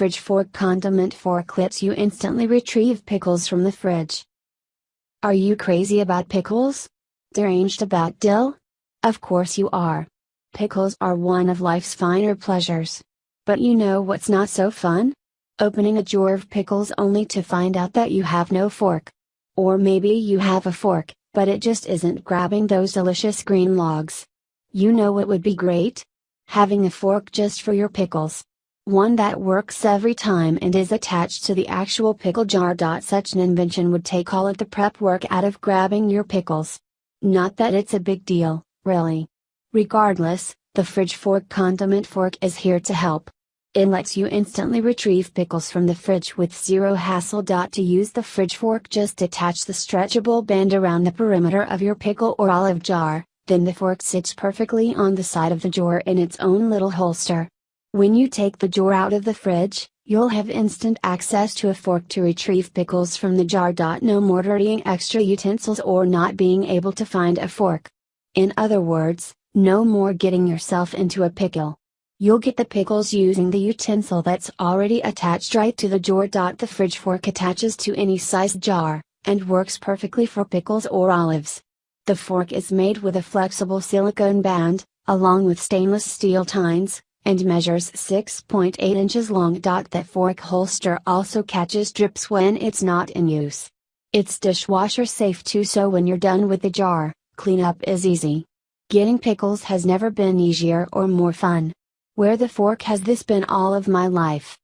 Fridge Fork Condiment Fork lets you instantly retrieve pickles from the fridge. Are you crazy about pickles? Deranged about dill? Of course you are. Pickles are one of life's finer pleasures. But you know what's not so fun? Opening a jar of pickles only to find out that you have no fork. Or maybe you have a fork, but it just isn't grabbing those delicious green logs. You know what would be great? Having a fork just for your pickles. One that works every time and is attached to the actual pickle jar. Such an invention would take all of the prep work out of grabbing your pickles. Not that it's a big deal, really. Regardless, the fridge fork condiment fork is here to help. It lets you instantly retrieve pickles from the fridge with zero hassle. To use the fridge fork just attach the stretchable band around the perimeter of your pickle or olive jar, then the fork sits perfectly on the side of the jar in its own little holster. When you take the jar out of the fridge, you'll have instant access to a fork to retrieve pickles from the jar. No more dirtying extra utensils or not being able to find a fork. In other words, no more getting yourself into a pickle. You'll get the pickles using the utensil that's already attached right to the jar. The fridge fork attaches to any size jar, and works perfectly for pickles or olives. The fork is made with a flexible silicone band, along with stainless steel tines, and measures 6.8 inches long. That fork holster also catches drips when it's not in use. It's dishwasher safe too so when you're done with the jar, cleanup is easy. Getting pickles has never been easier or more fun. Where the fork has this been all of my life?